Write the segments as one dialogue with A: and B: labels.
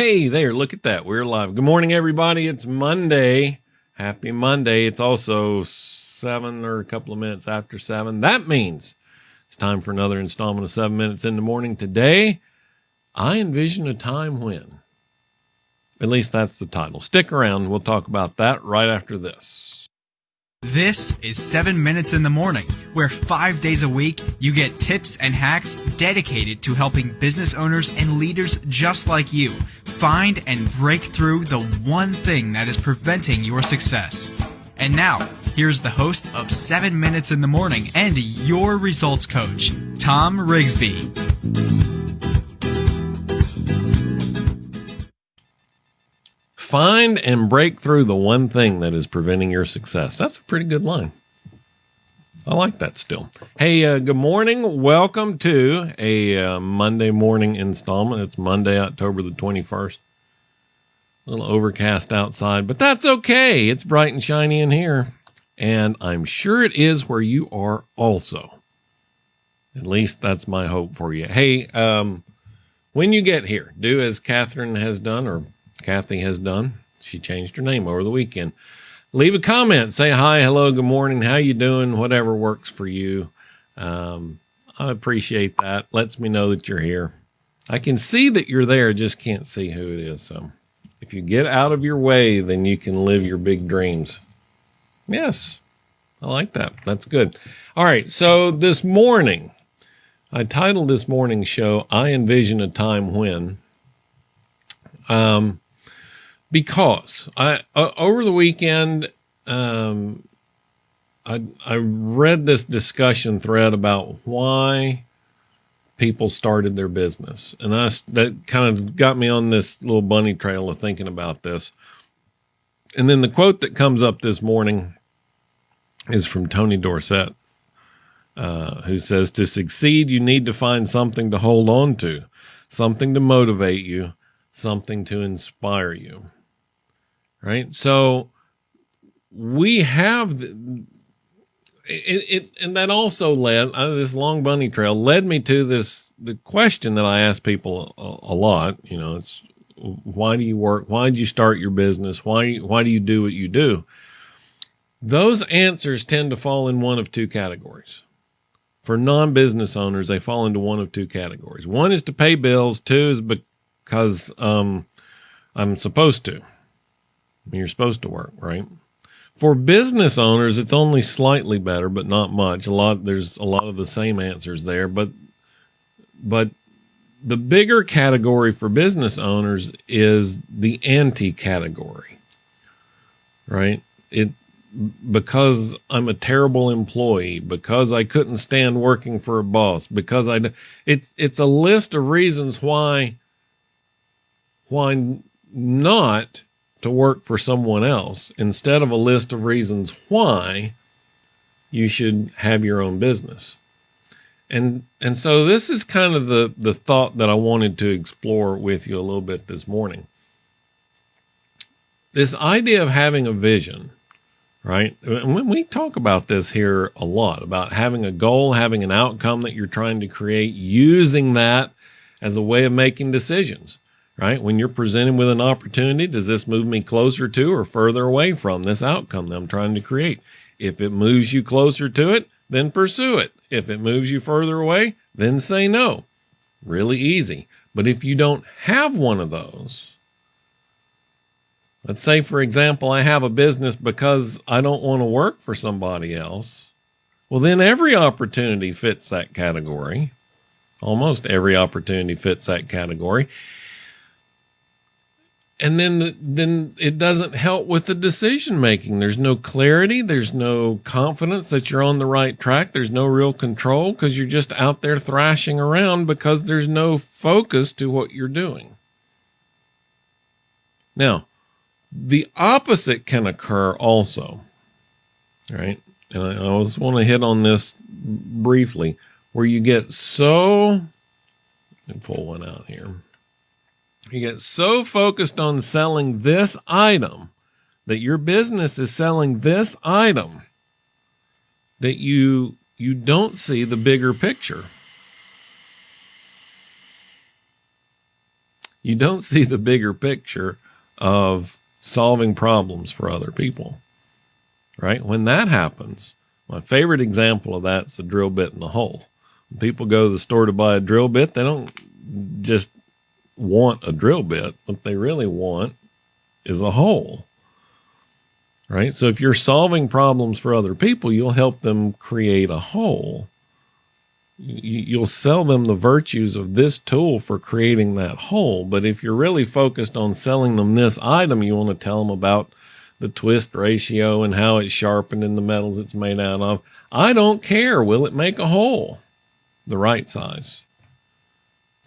A: Hey there, look at that. We're live. Good morning, everybody. It's Monday. Happy Monday. It's also seven or a couple of minutes after seven. That means it's time for another installment of seven minutes in the morning. Today, I envision a time when. At least that's the title. Stick around. We'll talk about that right after this.
B: This is 7 Minutes in the Morning, where five days a week you get tips and hacks dedicated to helping business owners and leaders just like you find and break through the one thing that is preventing your success. And now, here's the host of 7 Minutes in the Morning and your results coach, Tom Rigsby.
A: Find and break through the one thing that is preventing your success. That's a pretty good line. I like that still. Hey, uh, good morning. Welcome to a uh, Monday morning installment. It's Monday, October the 21st. A little overcast outside, but that's okay. It's bright and shiny in here. And I'm sure it is where you are also. At least that's my hope for you. Hey, um, when you get here, do as Catherine has done or Kathy has done. She changed her name over the weekend. Leave a comment. Say hi, hello, good morning. How you doing? Whatever works for you. Um, I appreciate that. Lets me know that you're here. I can see that you're there, just can't see who it is. So if you get out of your way, then you can live your big dreams. Yes, I like that. That's good. All right. So this morning, I titled this morning's show, I Envision a Time When. Um, because I uh, over the weekend um, I I read this discussion thread about why people started their business, and I that kind of got me on this little bunny trail of thinking about this. And then the quote that comes up this morning is from Tony Dorsett, uh, who says, "To succeed, you need to find something to hold on to, something to motivate you." Something to inspire you right? So we have it, it, and that also led uh, this long bunny trail led me to this the question that I ask people a, a, lot. You know, it's why do you work? Why did you start your business? Why why do you do what you do? Those answers tend to fall in one of two categories. For non-business owners, they fall into one of two categories. One is to pay bills. Two is because um, I'm supposed to you're supposed to work, right? For business owners, it's only slightly better, but not much. A lot there's a lot of the same answers there, but but the bigger category for business owners is the anti category. Right? It because I'm a terrible employee, because I couldn't stand working for a boss, because I it it's a list of reasons why why not to work for someone else instead of a list of reasons why you should have your own business. And and so this is kind of the the thought that I wanted to explore with you a little bit this morning. This idea of having a vision, right? When we talk about this here a lot about having a goal, having an outcome that you're trying to create, using that as a way of making decisions right? When you're presented with an opportunity, does this move me closer to or further away from this outcome that I'm trying to create? If it moves you closer to it, then pursue it. If it moves you further away, then say no. Really easy. But if you don't have one of those, let's say, for example, I have a business because I don't want to work for somebody else. Well, then every opportunity fits that category. Almost every opportunity fits that category and then the, then it doesn't help with the decision making. There's no clarity. There's no confidence that you're on the right track. There's no real control because you're just out there thrashing around because there's no focus to what you're doing. Now the opposite can occur also right? And i, just want to hit on this briefly where you get so let me pull one out here you get so focused on selling this item that your business is selling this item that you you don't see the bigger picture. You don't see the bigger picture of solving problems for other people. Right? When that happens, my favorite example of that's the drill bit in the hole. When people go to the store to buy a drill bit, they don't just want a drill bit. What they really want is a hole. Right? So if you're solving problems for other people, you'll help them create a hole. You'll sell them the virtues of this tool for creating that hole. But if you're really focused on selling them this item, you want to tell them about the twist ratio and how it's sharpened and the metals it's made out of. I don't care. Will it make a hole the right size?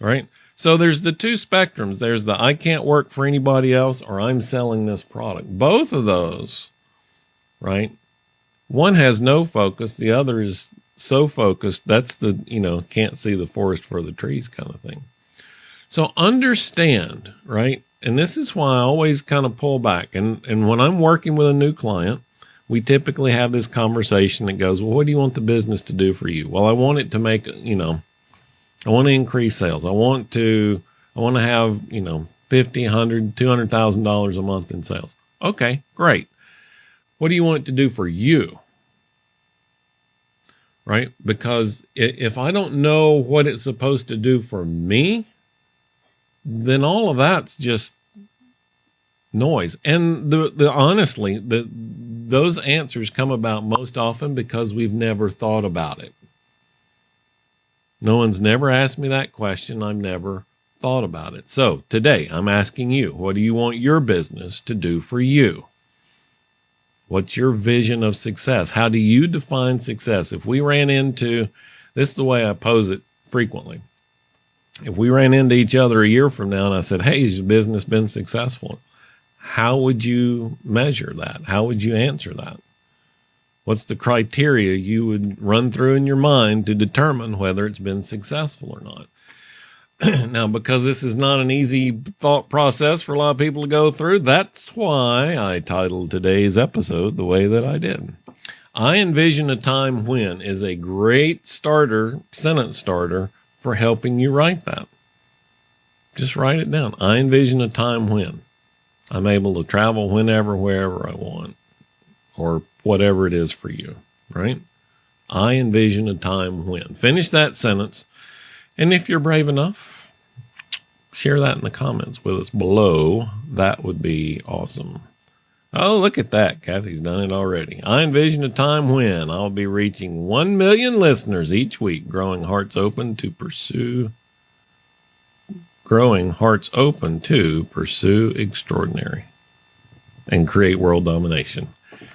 A: Right? So there's the two spectrums. There's the I can't work for anybody else or I'm selling this product. Both of those, right? One has no focus, the other is so focused. That's the, you know, can't see the forest for the trees kind of thing. So understand, right? And this is why I always kind of pull back. And and when I'm working with a new client, we typically have this conversation that goes, "Well, what do you want the business to do for you?" Well, I want it to make, you know, I want to increase sales. I want to, I want to have, you know, 50, 100, 200,000 dollars a month in sales. Okay, great. What do you want it to do for you? Right? Because if I don't know what it's supposed to do for me, then all of that's just noise. And the, the honestly, the those answers come about most often because we've never thought about it. No one's never asked me that question. I've never thought about it. So today I'm asking you, what do you want your business to do for you? What's your vision of success? How do you define success? If we ran into this is the way I pose it frequently. If we ran into each other a year from now and I said, Hey, has your business been successful? How would you measure that? How would you answer that? What's the criteria you would run through in your mind to determine whether it's been successful or not? now, because this is not an easy thought process for a lot of people to go through, that's why I titled today's episode the way that I did. I envision a time when is a great starter, sentence starter for helping you write that. Just write it down. I envision a time when I'm able to travel whenever, wherever I want, or whatever it is for you, right? I envision a time when. Finish that sentence. And if you're brave enough, share that in the comments with us below. That would be awesome. Oh, look at that. Kathy's done it already. I envision a time when I'll be reaching 1 million listeners each week, growing hearts open to pursue growing hearts open to pursue extraordinary and create world domination.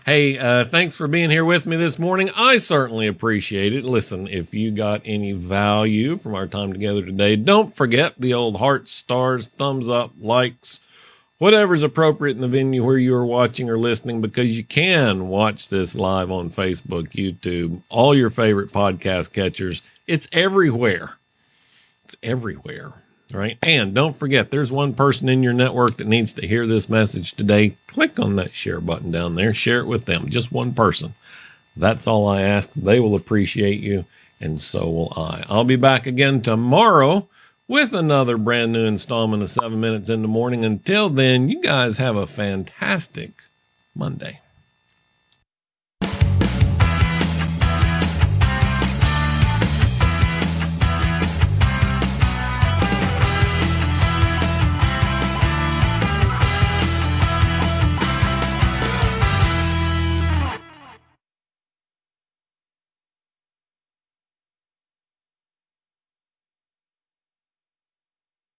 A: Hey, uh, thanks for being here with me this morning. I certainly appreciate it. Listen, if you got any value from our time together today, don't forget the old hearts, stars, thumbs up, likes, whatever's appropriate in the venue where you are watching or listening, because you can watch this live on Facebook, YouTube, all your favorite podcast catchers. It's everywhere. It's everywhere right? And don't forget, there's one person in your network that needs to hear this message today. Click on that share button down there, share it with them, just one person. That's all I ask. They will appreciate you, and so will I. I'll be back again tomorrow with another brand new installment of Seven Minutes in the Morning. Until then, you guys have a fantastic Monday.